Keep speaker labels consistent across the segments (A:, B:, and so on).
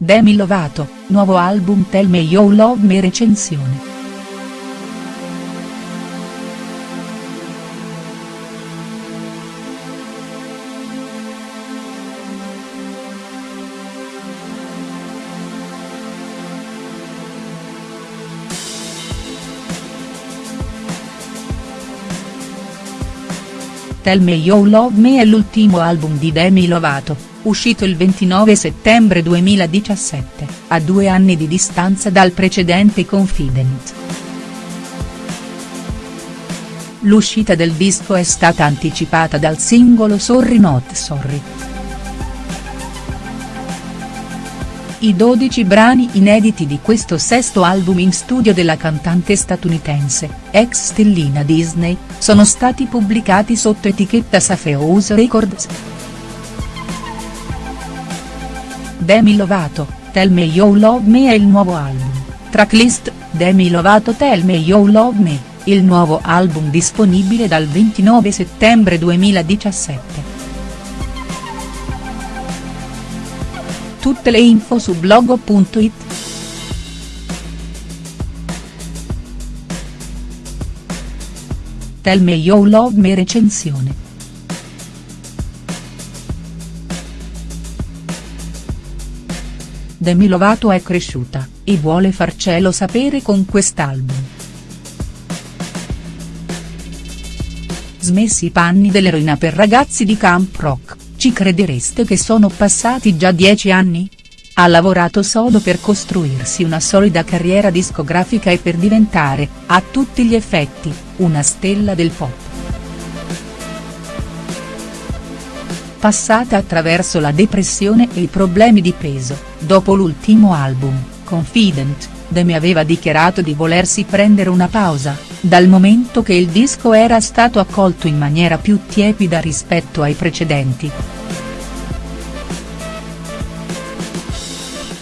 A: Demi Lovato, nuovo album Tell Me You Love Me recensione. Tell Me You Love Me è l'ultimo album di Demi Lovato, uscito il 29 settembre 2017, a due anni di distanza dal precedente Confident. L'uscita del disco è stata anticipata dal singolo Sorry Not Sorry. I 12 brani inediti di questo sesto album in studio della cantante statunitense, ex stellina Disney, sono stati pubblicati sotto etichetta Safehouse Records. Demi Lovato, Tell Me You Love Me è il nuovo album, tracklist, Demi Lovato Tell Me You Love Me, il nuovo album disponibile dal 29 settembre 2017. Tutte le info su blogo.it. Tell Me You Love Me recensione. Demi Lovato è cresciuta, e vuole farcelo sapere con quest'album. Smessi i panni dell'eroina per ragazzi di Camp Rock. Ci credereste che sono passati già dieci anni? Ha lavorato sodo per costruirsi una solida carriera discografica e per diventare, a tutti gli effetti, una stella del pop. Passata attraverso la depressione e i problemi di peso, dopo l'ultimo album, Confident, Demi aveva dichiarato di volersi prendere una pausa, dal momento che il disco era stato accolto in maniera più tiepida rispetto ai precedenti.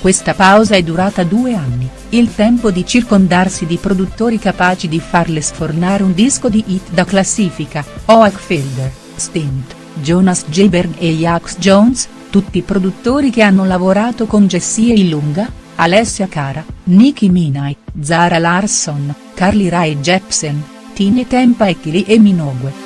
A: Questa pausa è durata due anni, il tempo di circondarsi di produttori capaci di farle sfornare un disco di hit da classifica, Oak Fielder, Stint, Jonas Jaberg e Jax Jones, tutti produttori che hanno lavorato con Jessie Ilunga, Alessia Cara, Nicki Minaj, Zara Larsson, Carly Rae Jepsen, Tini Tempa e Kylie Minogue.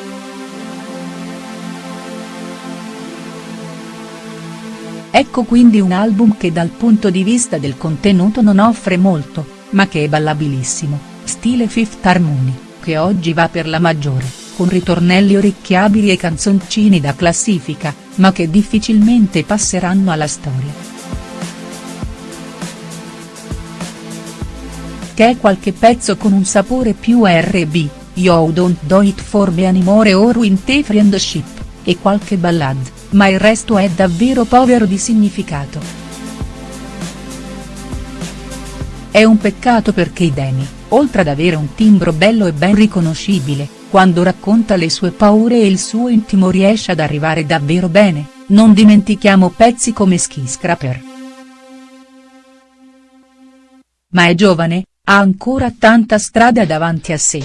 A: Ecco quindi un album che dal punto di vista del contenuto non offre molto, ma che è ballabilissimo, stile Fifth Harmony, che oggi va per la maggiore, con ritornelli orecchiabili e canzoncini da classifica, ma che difficilmente passeranno alla storia. Che qualche pezzo con un sapore più R&B, You Don't Do It For Me Anymore or Winter Friendship, e qualche ballad, ma il resto è davvero povero di significato. È un peccato perché Demi, oltre ad avere un timbro bello e ben riconoscibile, quando racconta le sue paure e il suo intimo riesce ad arrivare davvero bene, non dimentichiamo pezzi come Skyscraper. Ma è giovane, ha ancora tanta strada davanti a sé.